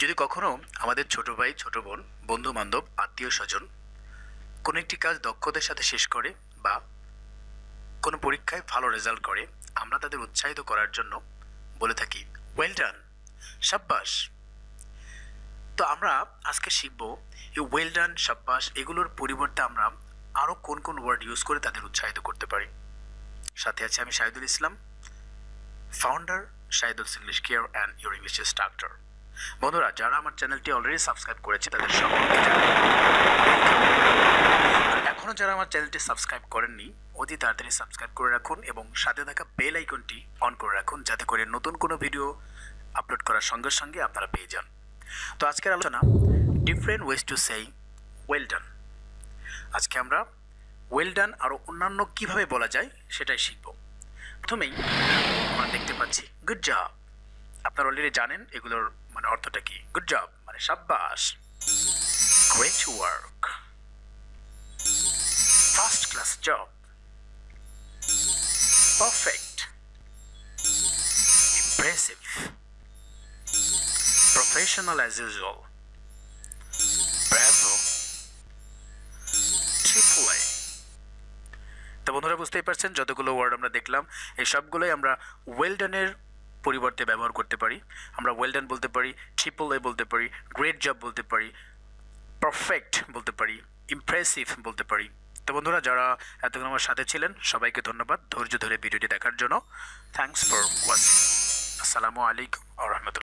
যদি কখনো আমাদের ছোট ভাই, ছোট বোন বন্ধু বান্ধব আত্মীয় স্বজন কোনো একটি কাজ দক্ষতার সাথে শেষ করে বা কোনো পরীক্ষায় ভালো রেজাল্ট করে, আমরা তাদের উৎসাহিত করার জন্য বলে থাকি ওয়েল ডান সাব্বাস। তো আমরা আজকে শিখব এই ওয়েল ডান সাব্বাস এগুলোর পরিবর্তে আমরা আরও কোন কোন ওয়ার্ড ইউজ করে তাদের উৎসাহিত করতে পারি। সাথে আছে আমি Shahidul Islam founder Shahidul English care and your English instructor বন্ধুরা, যারা আমার চ্যানেলটি অলরেডি সাবস্ক্রাইব করেছে, তাদের সকলকে এখনও যারা আমার চ্যানেলটি সাবস্ক্রাইব করেননি, অতি তাড়াতাড়ি সাবস্ক্রাইব করে রাখুন এবং সাথে থাকা বেল আইকনটি অন করে রাখুন, যাতে করে নতুন কোনো ভিডিও আপলোড করার সঙ্গে সঙ্গে আপনারা পেয়ে যান। তো আজকের আলোচনা different ways to say well done আজকে আমরা ওয়েল ডান আরও অন্যান্য কীভাবে বলা যায়, সেটাই শিখব। প্রথমেই আমরা দেখতে পাচ্ছি গুড জব আপনারা অলরেডি জানেন এগুলোর মানে অর্থটা কি। গুড জব মানে সাব্বাস। Great work first class job perfect impressive professional as usual bravo এ তো বন্ধুরা, বুঝতেই পারছেন, যতগুলো ওয়ার্ড আমরা দেখলাম, এই সবগুলোই আমরা ওয়েলডানের পরিবর্তে ব্যবহার করতে পারি। আমরা ওয়েলডান বলতে পারি ট্রিপল এ বলতে পারি গ্রেট জব বলতে পারি পারফেক্ট বলতে পারি ইমপ্রেসিভ বলতে পারি। তো বন্ধুরা, যারা এতক্ষণ আমার সাথে ছিলেন, সবাইকে ধন্যবাদ। ধৈর্য ধরে ভিডিওটি দেখার জন্য। থ্যাংকস ফর ওয়াচিং আসসালামু আলাইকুম আ রহমতুল্লাহ।